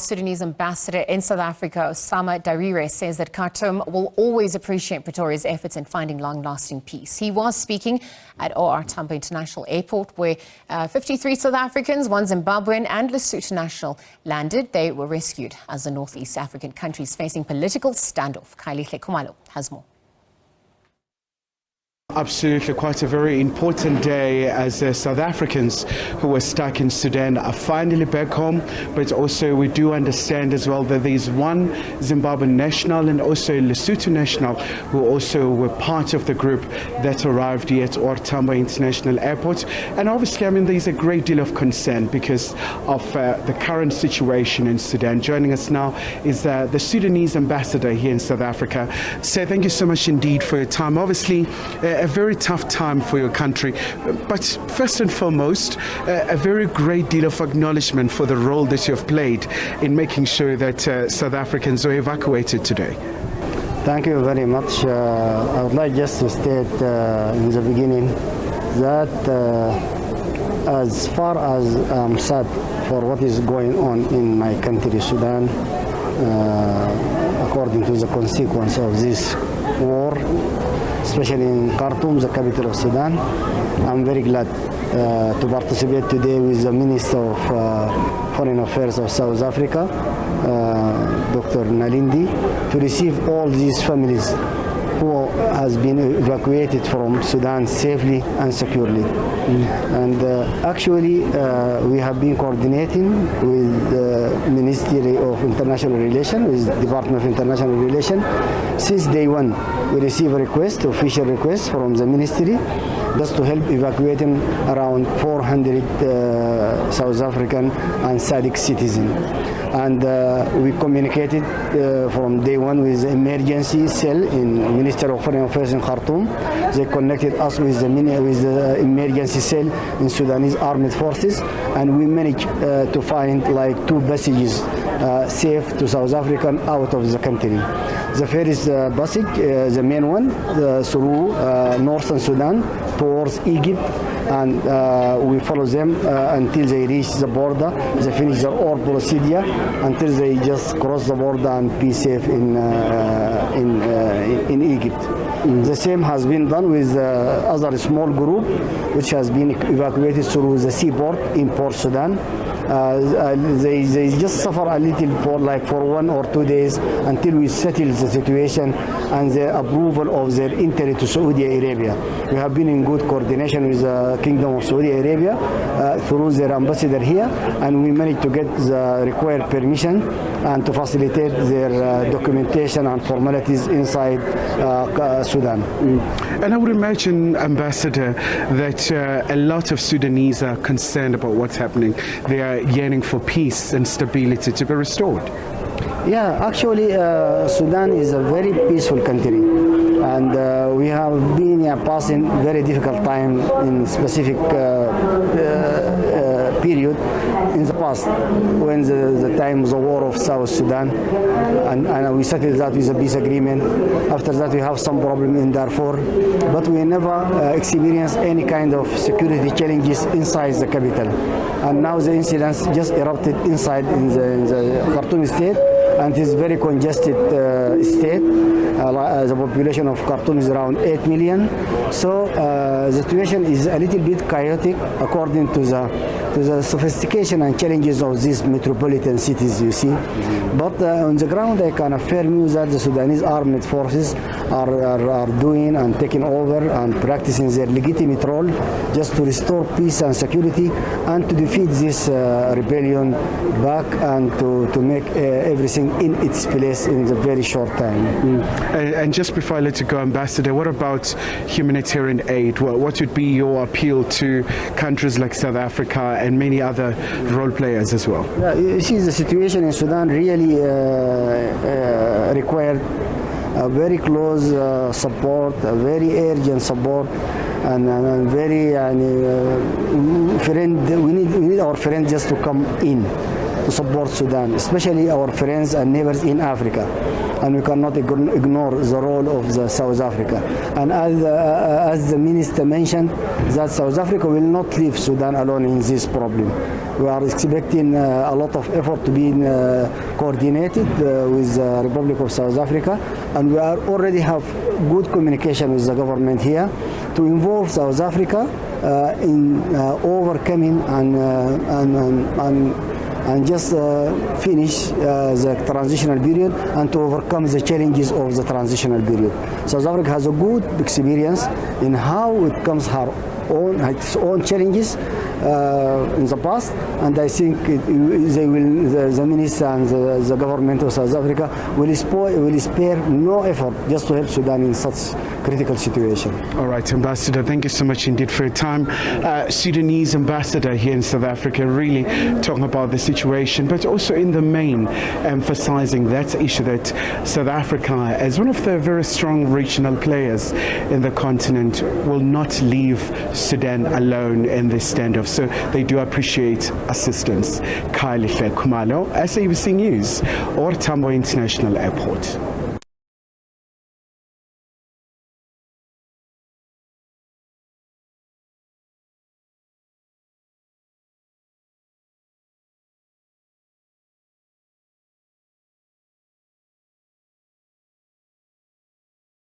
Sudanese ambassador in South Africa, Osama Darire, says that Khartoum will always appreciate Pretoria's efforts in finding long-lasting peace. He was speaking at OR Tambo International Airport, where uh, 53 South Africans, one Zimbabwean and Lesotho national landed. They were rescued as the Northeast African country is facing political standoff. Kylie Khumalo has more. Absolutely, quite a very important day as uh, South Africans who were stuck in Sudan are finally back home. But also, we do understand as well that there's one Zimbabwean national and also Lesotho national who also were part of the group that arrived here at OR Tambo International Airport. And obviously, I mean, there's a great deal of concern because of uh, the current situation in Sudan. Joining us now is uh, the Sudanese ambassador here in South Africa. So, thank you so much indeed for your time. Obviously, uh, a very tough time for your country. But first and foremost, a very great deal of acknowledgement for the role that you have played in making sure that uh, South Africans were evacuated today. Thank you very much. Uh, I would like just to state uh, in the beginning that uh, as far as I'm sad for what is going on in my country, Sudan, uh, according to the consequence of this war, especially in Khartoum, the capital of Sudan. I'm very glad uh, to participate today with the Minister of uh, Foreign Affairs of South Africa, uh, Dr. Naledi, to receive all these families who has been evacuated from Sudan safely and securely. And uh, actually, uh, we have been coordinating with the Ministry of International Relations, with the Department of International Relations, since day one. We received a request, official request from the ministry, just to help evacuating around 400 uh, South African and SADC citizens and uh, we communicated uh, from day one with the emergency cell in Minister of Foreign Affairs in Khartoum. They connected us with the, with the emergency cell in Sudanese armed forces, and we managed uh, to find like two passages uh, safe to South Africa out of the country. The first uh, passage, the main one, through northern Sudan towards Egypt and uh, we follow them uh, until they reach the border. They finish their all procedure until they just cross the border and be safe in uh, in, uh, in Egypt. Mm. The same has been done with uh, other small group which has been evacuated through the seaport in Port Sudan. Uh, they, they just suffer a little for like for one or two days until we settle the situation and the approval of their entry to Saudi Arabia. We have been in good coordination with the Kingdom of Saudi Arabia uh, through their ambassador here and we managed to get the required permission and to facilitate their uh, documentation and formalities inside uh, Sudan. Mm. And I would imagine, Ambassador, that uh, a lot of Sudanese are concerned about what's happening. They are yearning for peace and stability to be restored. Yeah, actually, uh, Sudan is a very peaceful country, and uh, we have been yeah, passing very difficult time in specific uh, uh period in the past when the, the time the war of South Sudan and, and, we settled that with a peace agreement. After that we have some problem in Darfur but we never uh, experienced any kind of security challenges inside the capital. And now the incidents just erupted inside in the, in the Khartoum state and it is very congested uh, state. Uh, the population of Khartoum is around 8 million. So uh, the situation is a little bit chaotic according to the to the sophistication and challenges of these metropolitan cities, you see. Mm -hmm. But uh, on the ground, I can affirm you that the Sudanese armed forces are, are, are, doing and taking over and practicing their legitimate role just to restore peace and security and to defeat this uh, rebellion back and to, to make uh, everything in its place in a very short time. Mm. And, and, just before I let you go, Ambassador, what about humanitarian aid? What, what would be your appeal to countries like South Africa and many other role players as well. Yeah, you see, the situation in Sudan really uh, uh, required a very close uh, support, a very urgent support, and, and, and very uh, friend. We need we need our friends just to come in to support Sudan, especially our friends and neighbors in Africa. And we cannot ignore the role of the South Africa. And as, uh, as the minister mentioned, that South Africa will not leave Sudan alone in this problem. We are expecting uh, a lot of effort to be uh, coordinated uh, with the Republic of South Africa, and we are already have good communication with the government here to involve South Africa uh, in uh, overcoming and, and, and, and and just uh, finish uh, the transitional period and to overcome the challenges of the transitional period. South Africa has a good experience in how it comes her own its own challenges uh, in the past, and I think it, they will, the, the minister and the, the, government of South Africa will, spare, will spare no effort just to help Sudan in such critical situation. All right, Ambassador, thank you so much indeed for your time. Uh, Sudanese ambassador here in South Africa really talking about the situation, but also in the main emphasizing that issue that South Africa, as one of the very strong regional players in the continent, will not leave Sudan alone in this standoff. So they do appreciate assistance. Kylie Kumalo, SABC News, OR Tambo International Airport.